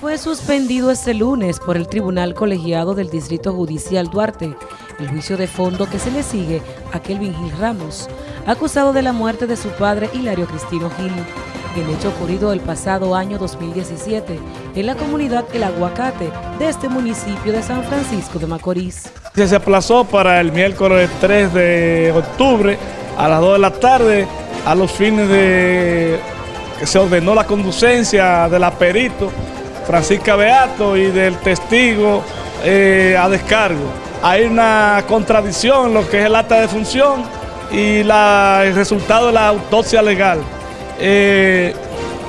Fue suspendido este lunes por el Tribunal Colegiado del Distrito Judicial Duarte el juicio de fondo que se le sigue a Kelvin Gil Ramos, acusado de la muerte de su padre Hilario Cristino Gil, el hecho ocurrido el pasado año 2017 en la comunidad El Aguacate de este municipio de San Francisco de Macorís. Se aplazó para el miércoles 3 de octubre a las 2 de la tarde a los fines de que se ordenó la conducencia del aperito Francisca Beato y del testigo eh, a descargo. Hay una contradicción en lo que es el acta de función y el resultado de la autopsia legal. Eh,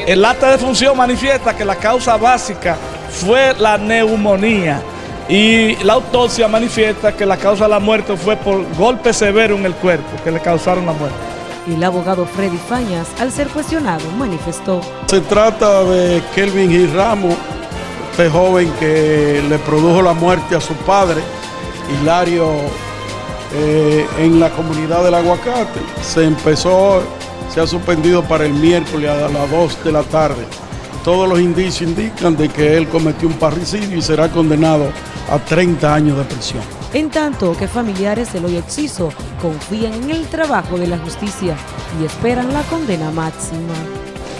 el acta de función manifiesta que la causa básica fue la neumonía y la autopsia manifiesta que la causa de la muerte fue por golpe severo en el cuerpo que le causaron la muerte. El abogado Freddy Fañas, al ser cuestionado, manifestó. Se trata de Kelvin y Ramos, este joven que le produjo la muerte a su padre, Hilario, eh, en la comunidad del Aguacate. Se empezó, se ha suspendido para el miércoles a las 2 de la tarde. Todos los indicios indican de que él cometió un parricidio y será condenado a 30 años de prisión. En tanto que familiares del hoy exciso confían en el trabajo de la justicia y esperan la condena máxima.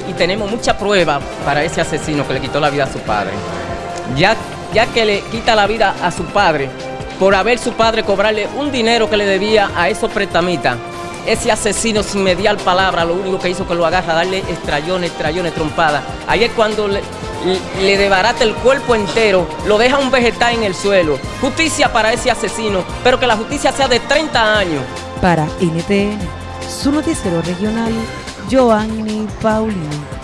Y tenemos mucha prueba para ese asesino que le quitó la vida a su padre. Ya, ya que le quita la vida a su padre, por haber su padre cobrarle un dinero que le debía a esos pretamitas, ese asesino sin mediar palabra, lo único que hizo que lo agarra, darle estrellones, estrellones, trompadas. Ahí es cuando le, le debarata el cuerpo entero, lo deja un vegetal en el suelo. Justicia para ese asesino, pero que la justicia sea de 30 años. Para NTN, su noticiero regional, Joanny Paulino.